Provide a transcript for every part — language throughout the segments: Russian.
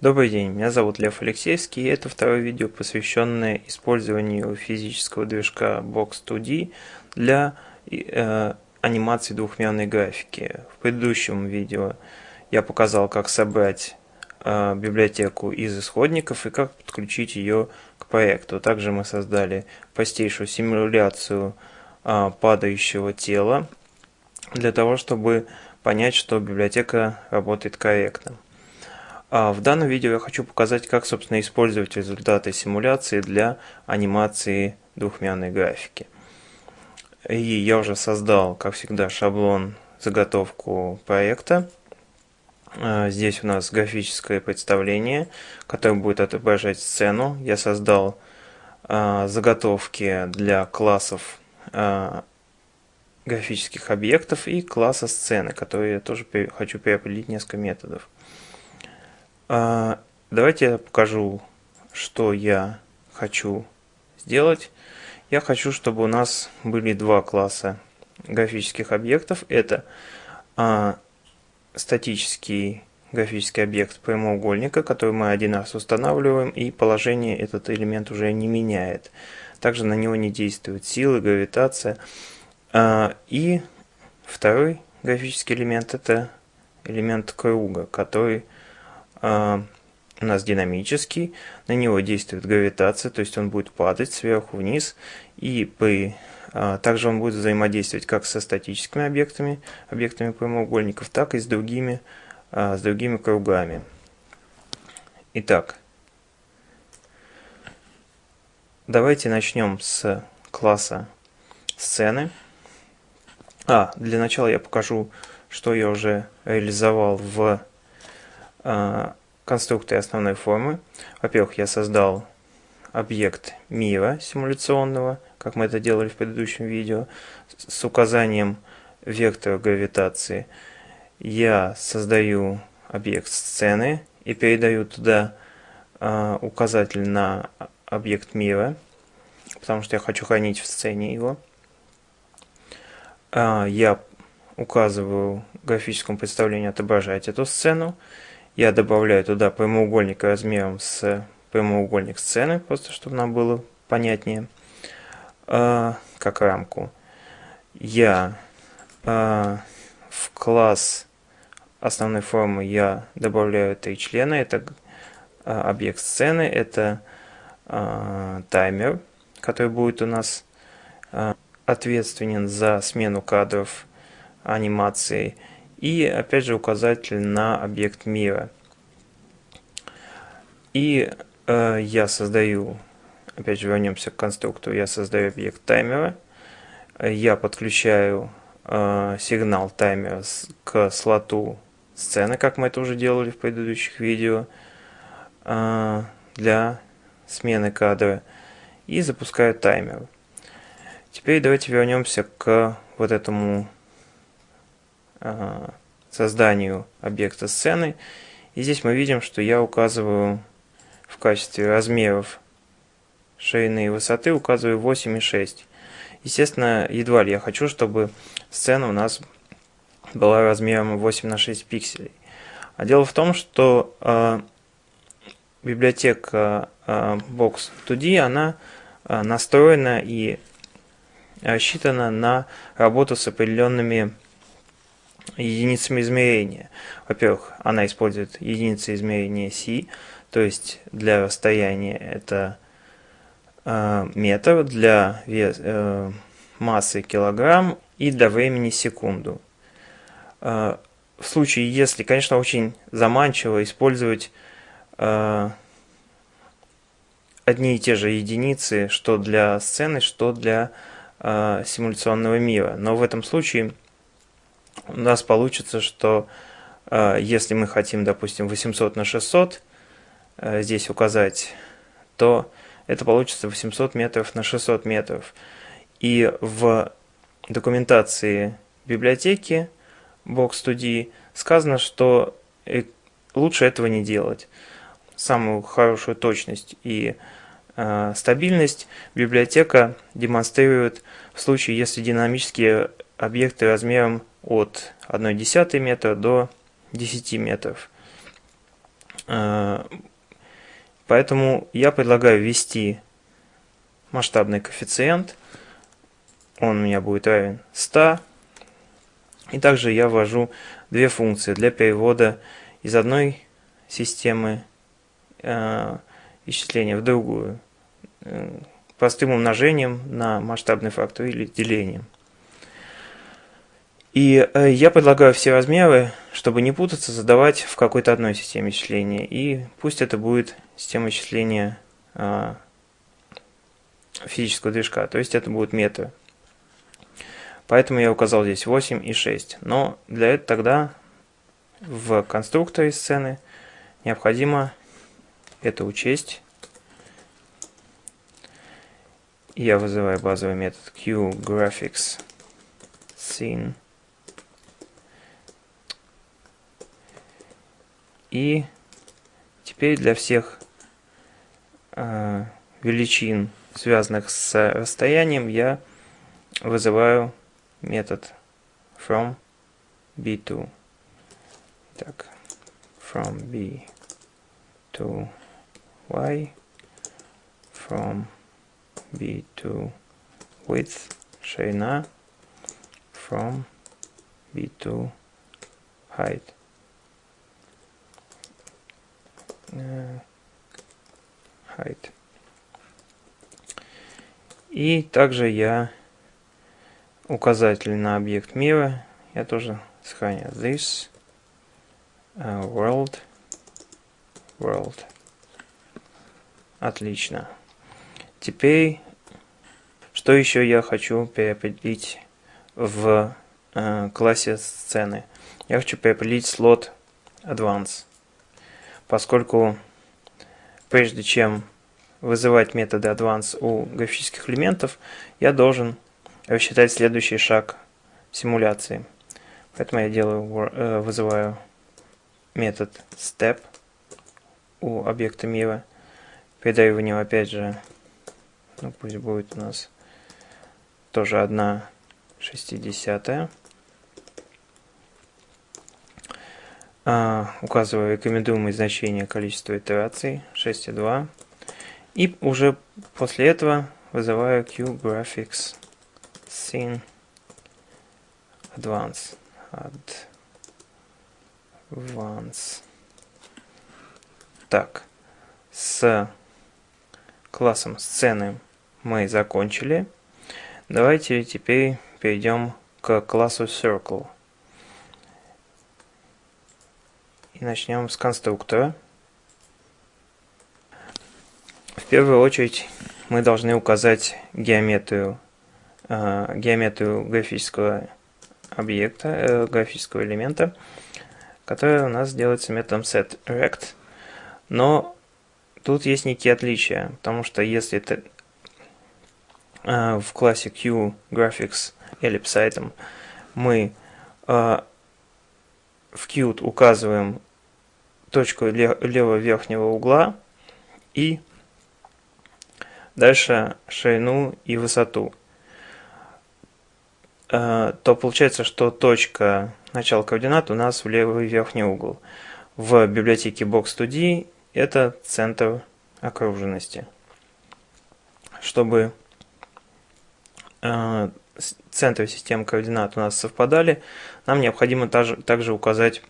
Добрый день, меня зовут Лев Алексеевский, и это второе видео, посвященное использованию физического движка Box2D для э, анимации двухмерной графики. В предыдущем видео я показал, как собрать э, библиотеку из исходников и как подключить ее к проекту. Также мы создали простейшую симуляцию э, падающего тела для того, чтобы понять, что библиотека работает корректно. А в данном видео я хочу показать, как, собственно, использовать результаты симуляции для анимации двухмерной графики. И я уже создал, как всегда, шаблон заготовку проекта. А, здесь у нас графическое представление, которое будет отображать сцену. Я создал а, заготовки для классов графических объектов и класса сцены, которые я тоже хочу переопределить несколько методов. А, давайте я покажу, что я хочу сделать. Я хочу, чтобы у нас были два класса графических объектов. Это а, статический графический объект прямоугольника, который мы один раз устанавливаем, и положение этот элемент уже не меняет. Также на него не действуют силы, гравитация. А, и второй графический элемент это элемент круга, который у нас динамический, на него действует гравитация, то есть он будет падать сверху вниз, и при, а, также он будет взаимодействовать как со статическими объектами, объектами прямоугольников, так и с другими, а, с другими кругами. Итак, давайте начнем с класса сцены. А, для начала я покажу, что я уже реализовал в а, конструкторе основной формы. Во-первых, я создал объект мира симуляционного, как мы это делали в предыдущем видео, с указанием вектора гравитации. Я создаю объект сцены и передаю туда э, указатель на объект мира, потому что я хочу хранить в сцене его. Э, я указываю в графическом представлении отображать эту сцену я добавляю туда прямоугольник размером с прямоугольник сцены, просто чтобы нам было понятнее, э, как рамку. Я э, в класс основной формы я добавляю три члена. Это э, объект сцены, это э, таймер, который будет у нас э, ответственен за смену кадров анимации и опять же указатель на объект мира. И э, я создаю, опять же вернемся к конструктору, я создаю объект таймера, я подключаю э, сигнал таймера к слоту сцены, как мы это уже делали в предыдущих видео, э, для смены кадра, и запускаю таймер. Теперь давайте вернемся к вот этому созданию объекта сцены. И здесь мы видим, что я указываю в качестве размеров ширины и высоты указываю 8,6. Естественно, едва ли я хочу, чтобы сцена у нас была размером 8 на 6 пикселей. А дело в том, что э, библиотека э, Box2D, она э, настроена и рассчитана на работу с определенными единицами измерения. Во-первых, она использует единицы измерения C, то есть для расстояния это э, метр, для вес, э, массы килограмм и для времени секунду. Э, в случае, если, конечно, очень заманчиво использовать э, одни и те же единицы, что для сцены, что для э, симуляционного мира. Но в этом случае у нас получится, что э, если мы хотим, допустим, 800 на 600 э, здесь указать, то это получится 800 метров на 600 метров. И в документации библиотеки Box2D сказано, что э, лучше этого не делать. Самую хорошую точность и э, стабильность библиотека демонстрирует в случае, если динамические объекты размером от 1,1 метра до 10 метров. Э, поэтому я предлагаю ввести масштабный коэффициент. Он у меня будет равен 100. И также я ввожу две функции для перевода из одной системы э, исчисления в другую. Э, простым умножением на масштабный фактор или делением. И э, я предлагаю все размеры, чтобы не путаться, задавать в какой-то одной системе исчисления. И пусть это будет система исчисления э, физического движка, то есть это будет метры. Поэтому я указал здесь 8 и 6. Но для этого тогда в конструкторе сцены необходимо это учесть. Я вызываю базовый метод QGraphics И теперь для всех э, величин, связанных с расстоянием, я вызываю метод from b to так from b to y from b to width ширина from b to height uh, height и также я указатель на объект мира. Я тоже сохраняю this uh, world world. Отлично. Теперь, что еще я хочу переопределить в э, классе сцены? Я хочу переопределить слот advance, поскольку прежде чем вызывать методы advance у графических элементов, я должен рассчитать следующий шаг симуляции. Поэтому я делаю, э, вызываю метод step у объекта мира. Передаю в него опять же, ну пусть будет у нас тоже одна шестидесятая. А, указываю рекомендуемые значения количества итераций 6,2. И уже после этого вызываю QGraphics scene advance. Advance. Так с классом сцены мы закончили. Давайте теперь перейдем к классу circle и начнем с конструктора в первую очередь мы должны указать геометрию Э, геометрию графического объекта, э, графического элемента, который у нас делается методом setRect. Но тут есть некие отличия, потому что если это э, в классе QGraphics ellipse item мы в Qt указываем точку левого верхнего угла и дальше ширину и высоту. Э, то получается, что точка начала координат у нас в левый верхний угол. В библиотеке Box2D это центр окруженности. Чтобы э, центры системы координат у нас совпадали, нам необходимо также указать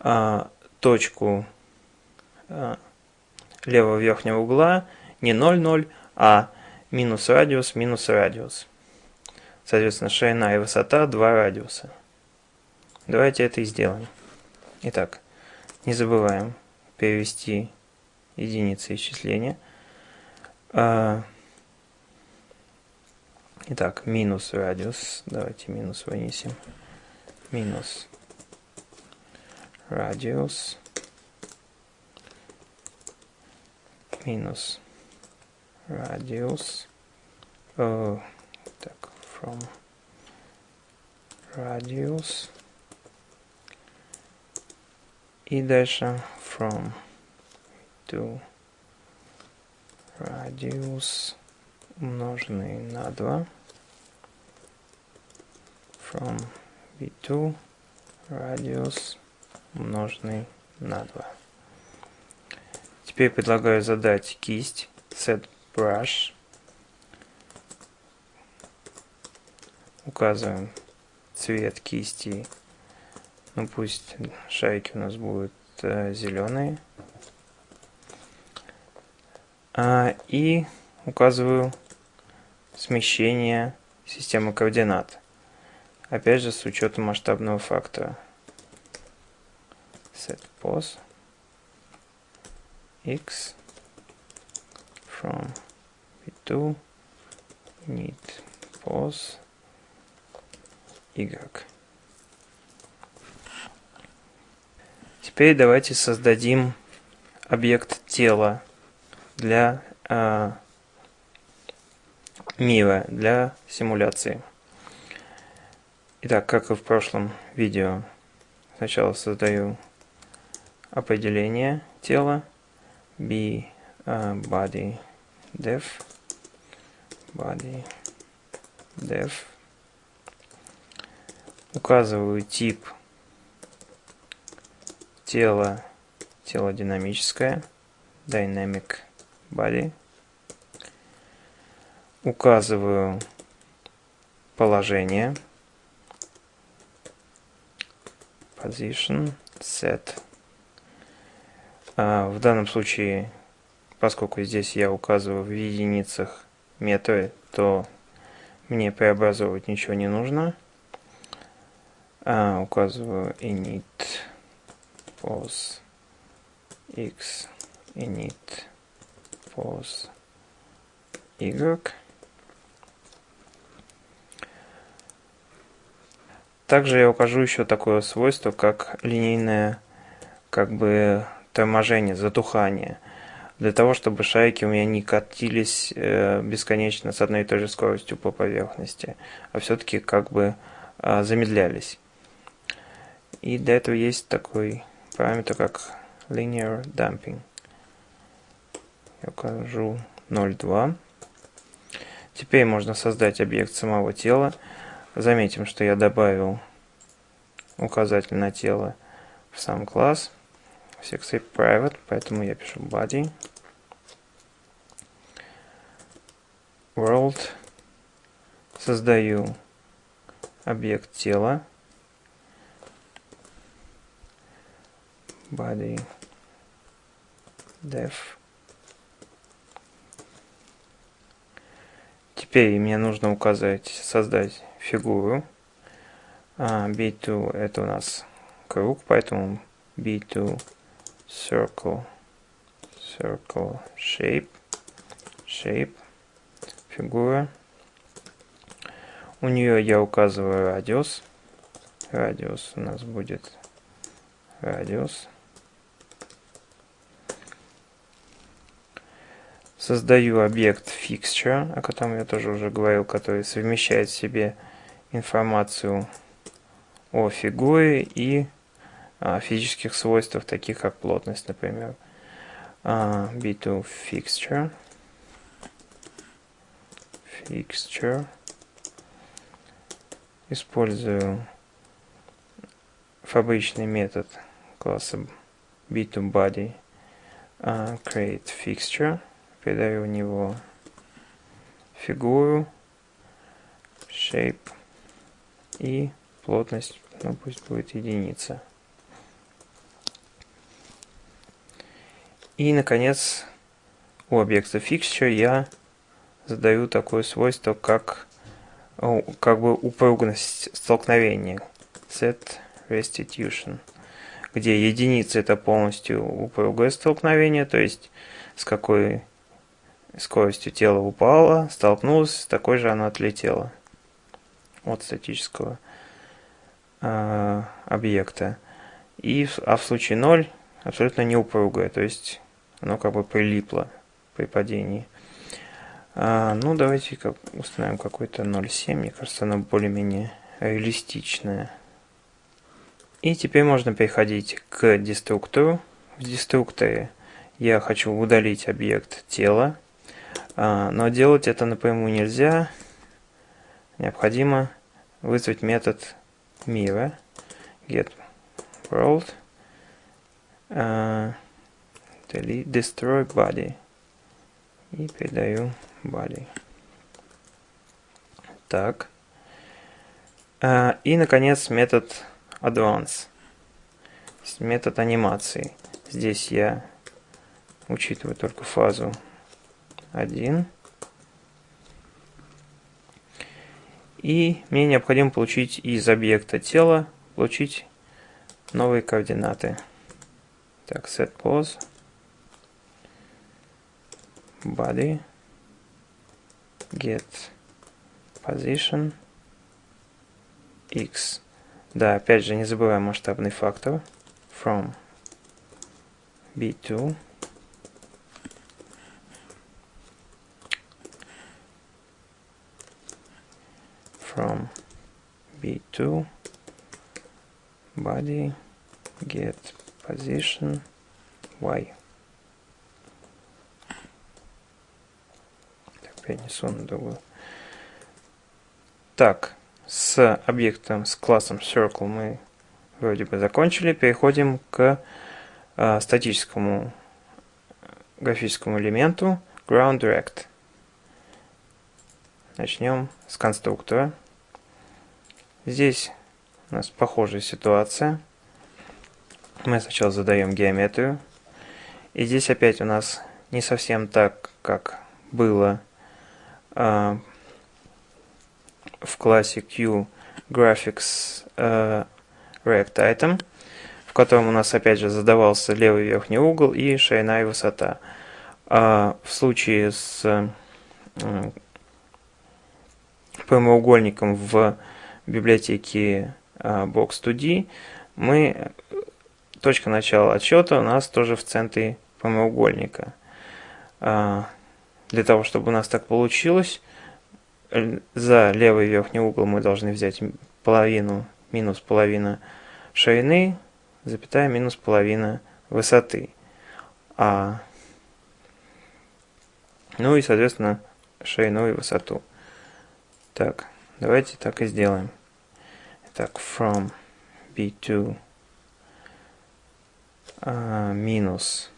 э, точку левого верхнего угла не 0,0, а минус радиус, минус радиус. Соответственно, ширина и высота два радиуса. Давайте это и сделаем. Итак, не забываем перевести единицы исчисления. А, итак, минус радиус. Давайте минус вынесем. Минус радиус. Минус радиус. О, from radius и дальше from to radius умноженный на 2 from b2 radius умноженный на 2 Теперь предлагаю задать кисть set brush. Указываем цвет кисти. Ну пусть шайки у нас будут э, зеленые. А, и указываю смещение системы координат. Опять же с учетом масштабного фактора. Set pose x from v2 need pose y. Теперь давайте создадим объект тела для э, для симуляции. Итак, как и в прошлом видео, сначала создаю определение тела be uh, body def body def указываю тип тела тело динамическое dynamic body. Указываю положение position set в данном случае поскольку здесь я указываю в единицах метры то мне преобразовывать ничего не нужно. А, указываю init pos x init pos y. Также я укажу еще такое свойство, как линейное как бы торможение, затухание. Для того, чтобы шайки у меня не катились э, бесконечно с одной и той же скоростью по поверхности, а все-таки как бы э, замедлялись. И для этого есть такой параметр, как linear damping. Я укажу 0,2. Теперь можно создать объект самого тела. Заметим, что я добавил указатель на тело в сам класс. Sexy private, поэтому я пишу body. World. Создаю объект тела. Body. Def. Теперь мне нужно указать, создать фигуру. B2 это у нас круг, поэтому B2 circle, circle shape, shape, фигура. У нее я указываю радиус. Радиус у нас будет радиус. Создаю объект fixture, о котором я тоже уже говорил, который совмещает в себе информацию о фигуре и физических свойствах, таких как плотность, например. А, B2 fixture. Fixture. Использую фабричный метод класса B2 body uh, create fixture. Передаю в него фигуру, shape и плотность, ну пусть будет единица. И, наконец, у объекта fixture я задаю такое свойство, как, как бы упругность столкновения. Set restitution. Где единица это полностью упругое столкновение, то есть с какой скоростью тело упало, столкнулось, с такой же оно отлетело от статического э, объекта. И, а в случае 0 абсолютно неупругое, то есть оно как бы прилипло при падении. А, ну, давайте как, установим какой-то 0.7, мне кажется, оно более-менее реалистичное. И теперь можно переходить к деструктору. В деструкторе я хочу удалить объект тела, а, но делать это напрямую нельзя. Необходимо вызвать метод мира get world delete, destroy body. И передаю body. Так. А, и, наконец, метод advance. Метод анимации. Здесь я учитываю только фазу 1. И мне необходимо получить из объекта тела, получить новые координаты. Так, set pose, body, get position, x. Да, опять же, не забываем масштабный фактор. From b2 from b2 body get position y перенесу на другую так с объектом с классом circle мы вроде бы закончили. Переходим к э, статическому графическому элементу. Ground direct. Начнем с конструктора. Здесь у нас похожая ситуация. Мы сначала задаем геометрию. И здесь опять у нас не совсем так, как было в классе Q Graphics э, React Item, в котором у нас опять же задавался левый верхний угол и ширина и высота. А в случае с прямоугольником в библиотеки а, Box2D, мы, точка начала отсчета у нас тоже в центре прямоугольника. Для того, чтобы у нас так получилось, за левый верхний угол мы должны взять половину минус половина ширины, запятая минус половина высоты. А, ну и, соответственно, ширину и высоту. Так, давайте так и сделаем. Так, from b2 а, минус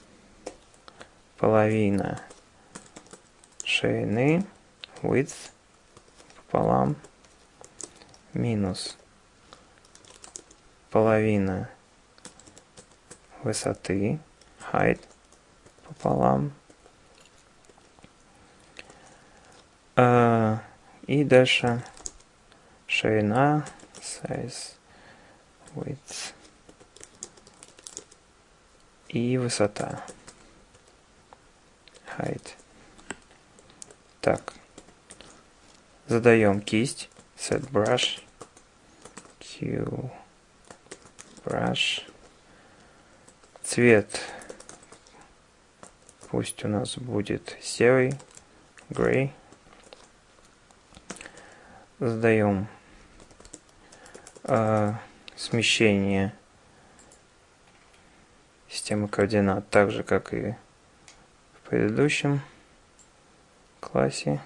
половина ширины width пополам минус половина высоты height пополам а, и дальше ширина size, width и высота. Height. Так. Задаем кисть. Set brush. Q. Brush. Цвет. Пусть у нас будет серый. Gray. Задаем э, смещение системы координат, так же как и в предыдущем классе.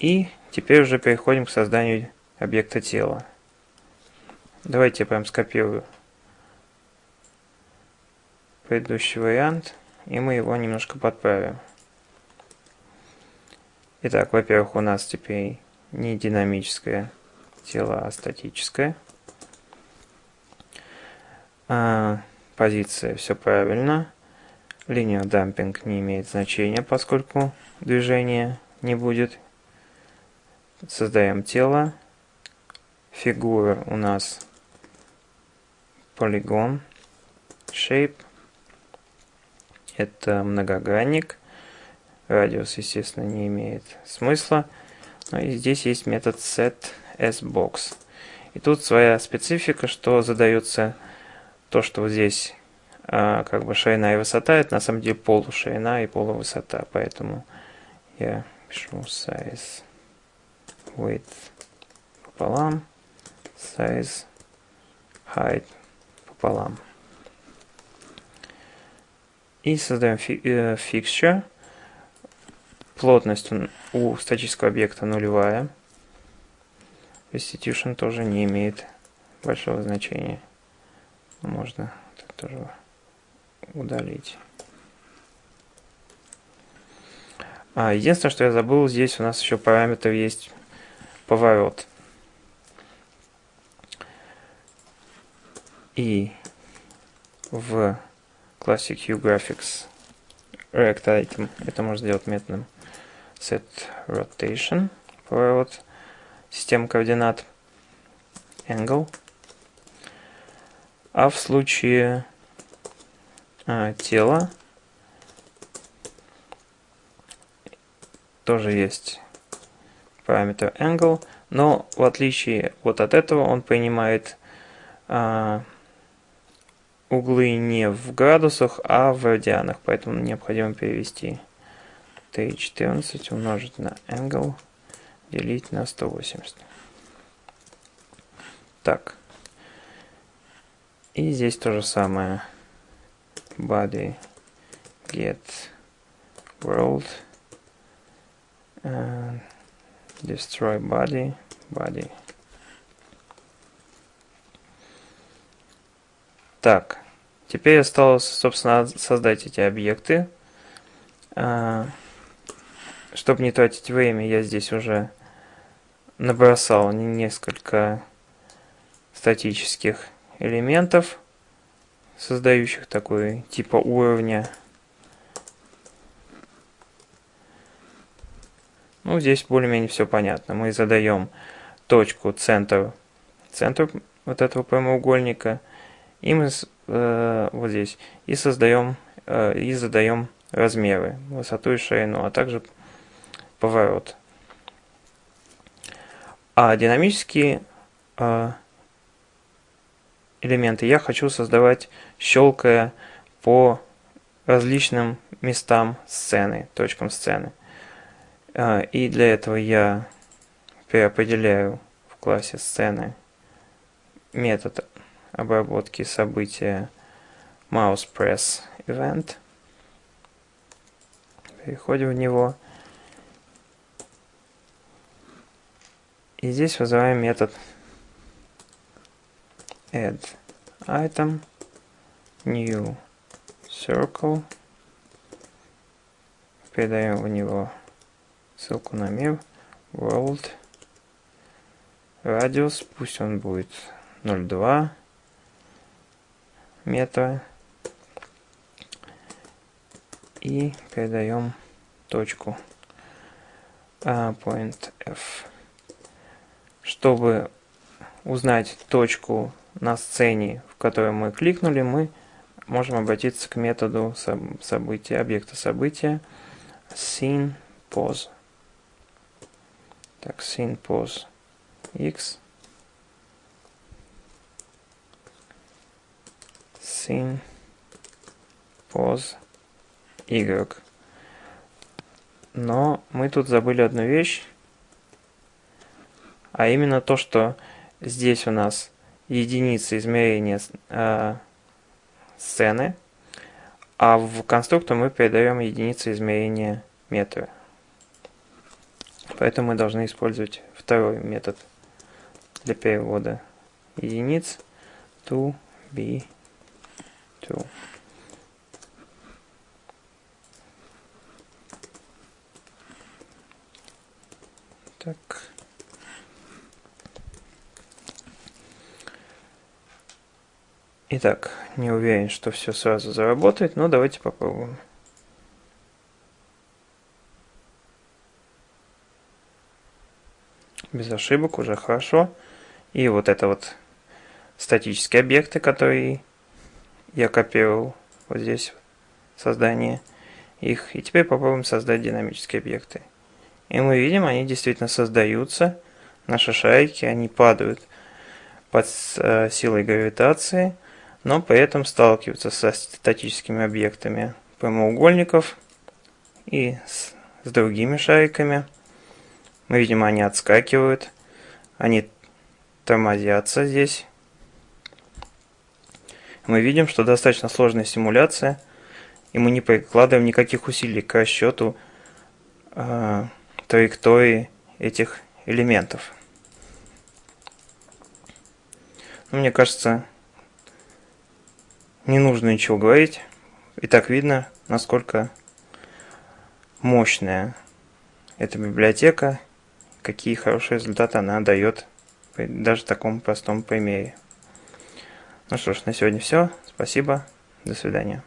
И теперь уже переходим к созданию объекта тела. Давайте я прям скопирую предыдущий вариант, и мы его немножко подправим. Итак, во-первых, у нас теперь не динамическое тело, а статическое. А, позиция все правильно. Линия дампинг не имеет значения, поскольку движения не будет. Создаем тело. Фигура у нас полигон. Shape. Это многогранник. Радиус, естественно, не имеет смысла. Но и здесь есть метод setSbox. И тут своя специфика, что задается то, что вот здесь а, как бы ширина и высота, это на самом деле полуширина и полувысота. Поэтому я пишу size width пополам, size height пополам. И создаем фи э, fixture. Плотность у статического объекта нулевая. Restitution тоже не имеет большого значения. Можно тоже удалить. А, единственное, что я забыл, здесь у нас еще параметр есть поворот. И в классе QGraphics React Item это можно сделать методом set rotation, поворот, система координат, angle. А в случае а, тела тоже есть параметр angle, но в отличие вот от этого он принимает а, углы не в градусах, а в радианах, поэтому необходимо перевести t14 умножить на angle делить на 180. Так. И здесь то же самое. Body get world and destroy body body так теперь осталось собственно создать эти объекты а, чтобы не тратить время я здесь уже набросал несколько статических элементов создающих такой типа уровня Ну, здесь более-менее все понятно. Мы задаем точку, центр, центр вот этого прямоугольника. И мы э, вот здесь и создаем э, и задаем размеры, высоту и ширину, а также поворот. А динамические э, элементы я хочу создавать, щелкая по различным местам сцены, точкам сцены. А, и для этого я переопределяю в классе сцены метод обработки события mousePress event. Переходим в него. И здесь вызываем метод add item new circle. Передаем в него ссылку на мир world радиус пусть он будет 0,2 метра и передаем точку uh, point F. Чтобы узнать точку на сцене, в которой мы кликнули, мы можем обратиться к методу события, объекта события scene pose. Так, sin pos x sin pos y. Но мы тут забыли одну вещь, а именно то, что здесь у нас единица измерения э, сцены, а в конструктор мы передаем единицу измерения метра. Поэтому мы должны использовать второй метод для перевода единиц to be true. Так. Итак, не уверен, что все сразу заработает, но давайте попробуем. без ошибок, уже хорошо. И вот это вот статические объекты, которые я копировал вот здесь создание их. И теперь попробуем создать динамические объекты. И мы видим, они действительно создаются. Наши шарики, они падают под э, силой гравитации, но при этом сталкиваются со статическими объектами прямоугольников и с, с другими шариками. Мы видим, они отскакивают. Они тормозятся здесь. Мы видим, что достаточно сложная симуляция. И мы не прикладываем никаких усилий к расчету э, траектории этих элементов. Но мне кажется, не нужно ничего говорить. И так видно, насколько мощная эта библиотека, какие хорошие результаты она дает даже в таком простом примере. Ну что ж, на сегодня все. Спасибо. До свидания.